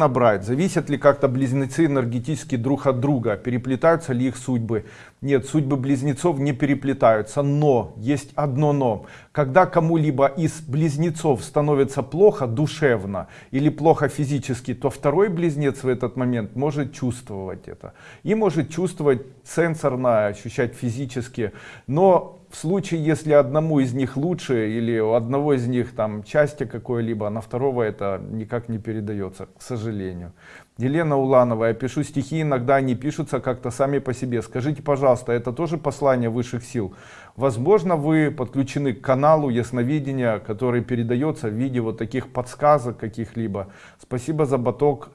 набрать? Зависят ли как-то близнецы энергетически друг от друга? Переплетаются ли их судьбы? Нет судьбы близнецов не переплетаются но есть одно но когда кому-либо из близнецов становится плохо душевно или плохо физически то второй близнец в этот момент может чувствовать это. И может чувствовать сенсорно ощущать физически. Но в случае если одному из них лучше или у одного из них там части какое-либо а на второго это никак не передается к сожалению. Елена уланова я пишу стихи иногда они пишутся как-то сами по себе. Скажите пожалуйста это тоже послание высших сил? Возможно вы подключены к каналу ясновидения который передается в виде вот таких подсказок каких-либо. Спасибо за баток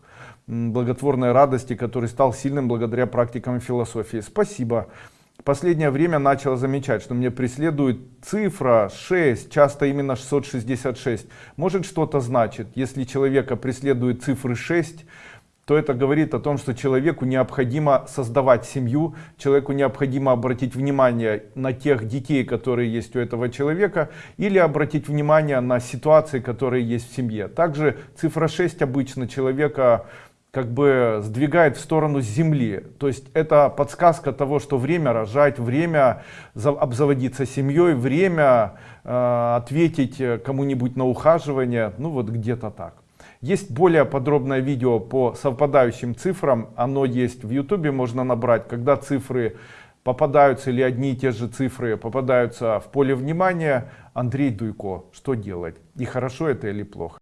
благотворной радости который стал сильным благодаря практикам философии. Спасибо. Последнее время начала замечать что мне преследует цифра 6 часто именно 666 может что-то значит? Если человека преследует цифры 6 то это говорит о том что человеку необходимо создавать семью человеку необходимо обратить внимание на тех детей которые есть у этого человека или обратить внимание на ситуации которые есть в семье. Также цифра 6 обычно человека как бы сдвигает в сторону земли. То есть это подсказка того что время рожать время обзаводиться семьей время э, ответить кому-нибудь на ухаживание. Ну вот где-то так. Есть более подробное видео по совпадающим цифрам. Оно есть в youtube можно набрать когда цифры попадаются или одни и те же цифры попадаются в поле внимания. Андрей дуйко что делать? И хорошо это или плохо